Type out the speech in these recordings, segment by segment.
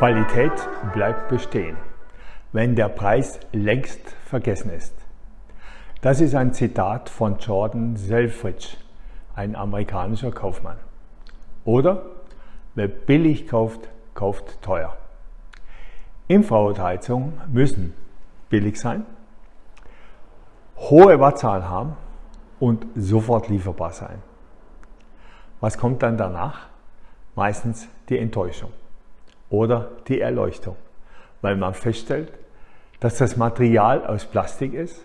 Qualität bleibt bestehen, wenn der Preis längst vergessen ist. Das ist ein Zitat von Jordan Selfridge, ein amerikanischer Kaufmann. Oder wer billig kauft, kauft teuer. Infrarotheizungen müssen billig sein, hohe Wattzahl haben und sofort lieferbar sein. Was kommt dann danach? Meistens die Enttäuschung oder die Erleuchtung, weil man feststellt, dass das Material aus Plastik ist,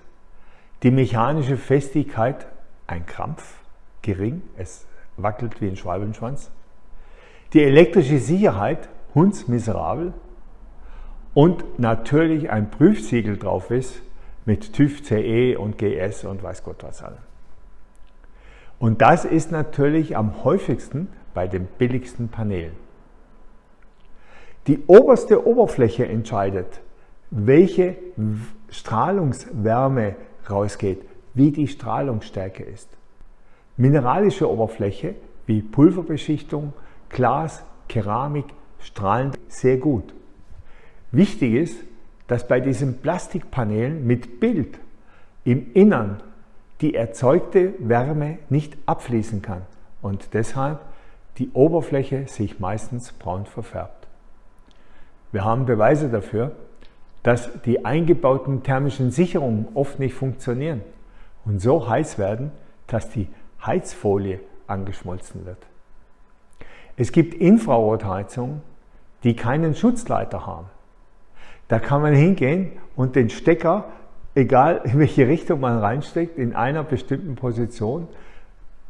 die mechanische Festigkeit ein Krampf, gering, es wackelt wie ein Schwalbenschwanz, die elektrische Sicherheit hundsmiserabel und natürlich ein Prüfsiegel drauf ist mit TÜV CE und GS und weiß Gott was allem. Und das ist natürlich am häufigsten bei den billigsten Paneelen. Die oberste Oberfläche entscheidet, welche Strahlungswärme rausgeht, wie die Strahlungsstärke ist. Mineralische Oberfläche wie Pulverbeschichtung, Glas, Keramik strahlen sehr gut. Wichtig ist, dass bei diesen Plastikpanelen mit Bild im Innern die erzeugte Wärme nicht abfließen kann und deshalb die Oberfläche sich meistens braun verfärbt. Wir haben Beweise dafür, dass die eingebauten thermischen Sicherungen oft nicht funktionieren und so heiß werden, dass die Heizfolie angeschmolzen wird. Es gibt Infrarotheizungen, die keinen Schutzleiter haben. Da kann man hingehen und den Stecker, egal in welche Richtung man reinsteckt, in einer bestimmten Position,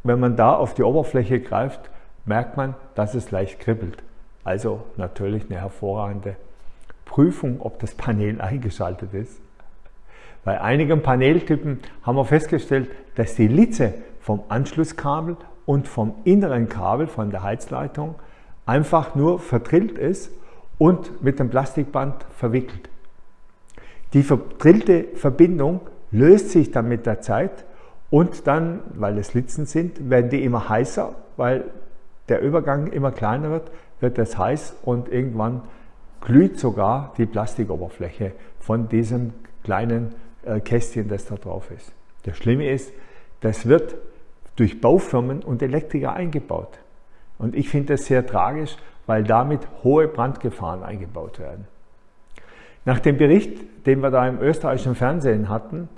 wenn man da auf die Oberfläche greift, merkt man, dass es leicht kribbelt. Also natürlich eine hervorragende Prüfung, ob das Panel eingeschaltet ist. Bei einigen Paneltypen haben wir festgestellt, dass die Litze vom Anschlusskabel und vom inneren Kabel von der Heizleitung einfach nur verdrillt ist und mit dem Plastikband verwickelt. Die verdrillte Verbindung löst sich dann mit der Zeit und dann, weil es Litzen sind, werden die immer heißer, weil der Übergang immer kleiner wird, wird es heiß und irgendwann glüht sogar die Plastikoberfläche von diesem kleinen äh, Kästchen, das da drauf ist. Das Schlimme ist, das wird durch Baufirmen und Elektriker eingebaut. Und ich finde das sehr tragisch, weil damit hohe Brandgefahren eingebaut werden. Nach dem Bericht, den wir da im österreichischen Fernsehen hatten,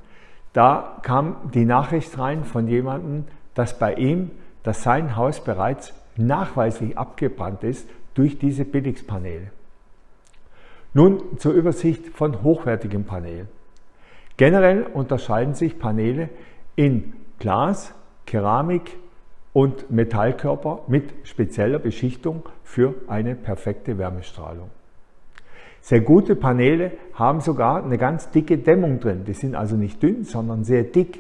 da kam die Nachricht rein von jemandem, dass bei ihm, dass sein Haus bereits nachweislich abgebrannt ist durch diese Billigspaneele. Nun zur Übersicht von hochwertigen Paneelen. Generell unterscheiden sich Paneele in Glas, Keramik und Metallkörper mit spezieller Beschichtung für eine perfekte Wärmestrahlung. Sehr gute Paneele haben sogar eine ganz dicke Dämmung drin. Die sind also nicht dünn, sondern sehr dick.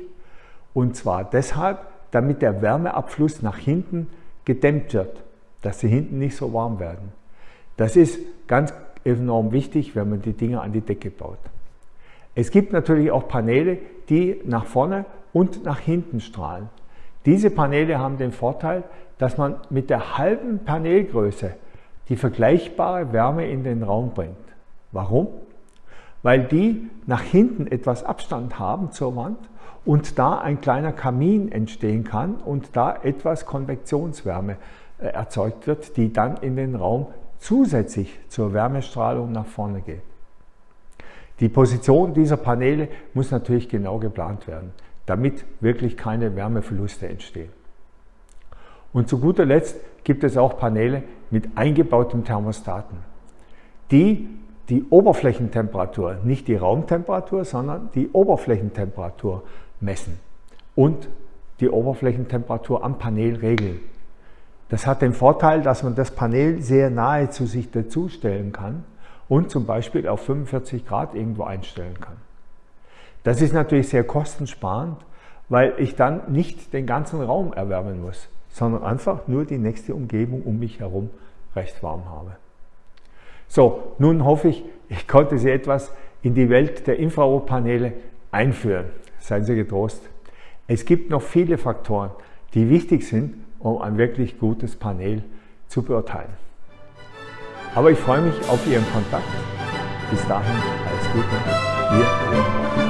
Und zwar deshalb, damit der Wärmeabfluss nach hinten gedämmt wird, dass sie hinten nicht so warm werden. Das ist ganz enorm wichtig, wenn man die Dinger an die Decke baut. Es gibt natürlich auch Paneele, die nach vorne und nach hinten strahlen. Diese Paneele haben den Vorteil, dass man mit der halben Panelgröße die vergleichbare Wärme in den Raum bringt. Warum? Weil die nach hinten etwas Abstand haben zur Wand und da ein kleiner Kamin entstehen kann und da etwas Konvektionswärme äh, erzeugt wird, die dann in den Raum zusätzlich zur Wärmestrahlung nach vorne geht. Die Position dieser Paneele muss natürlich genau geplant werden, damit wirklich keine Wärmeverluste entstehen. Und zu guter Letzt gibt es auch Paneele mit eingebautem Thermostaten, die die Oberflächentemperatur, nicht die Raumtemperatur, sondern die Oberflächentemperatur messen und die Oberflächentemperatur am Panel regeln. Das hat den Vorteil, dass man das Panel sehr nahe zu sich dazustellen kann und zum Beispiel auf 45 Grad irgendwo einstellen kann. Das ist natürlich sehr kostensparend, weil ich dann nicht den ganzen Raum erwärmen muss, sondern einfach nur die nächste Umgebung um mich herum recht warm habe. So, nun hoffe ich, ich konnte Sie etwas in die Welt der Infrarotpaneele einführen. Seien Sie getrost. Es gibt noch viele Faktoren, die wichtig sind, um ein wirklich gutes Panel zu beurteilen. Aber ich freue mich auf Ihren Kontakt. Bis dahin alles Gute. Wir